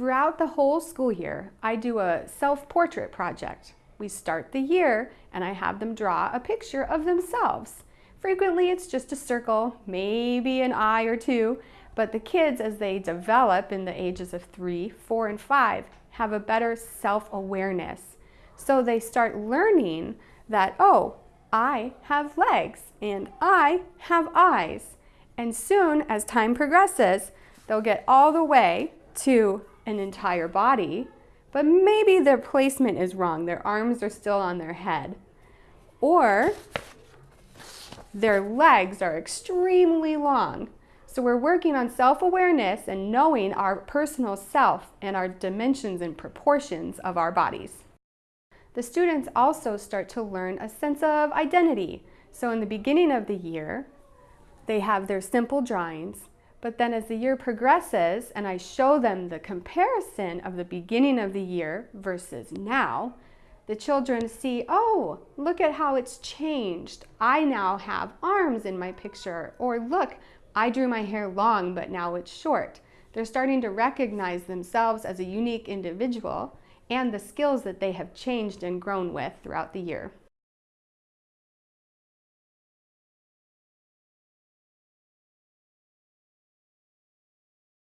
Throughout the whole school year, I do a self-portrait project. We start the year and I have them draw a picture of themselves. Frequently it's just a circle, maybe an eye or two, but the kids as they develop in the ages of three, four, and five have a better self-awareness. So they start learning that, oh, I have legs and I have eyes. And soon, as time progresses, they'll get all the way to an entire body, but maybe their placement is wrong. Their arms are still on their head. Or their legs are extremely long. So we're working on self-awareness and knowing our personal self and our dimensions and proportions of our bodies. The students also start to learn a sense of identity. So in the beginning of the year, they have their simple drawings but then as the year progresses and I show them the comparison of the beginning of the year versus now, the children see, oh, look at how it's changed. I now have arms in my picture. Or look, I drew my hair long, but now it's short. They're starting to recognize themselves as a unique individual and the skills that they have changed and grown with throughout the year.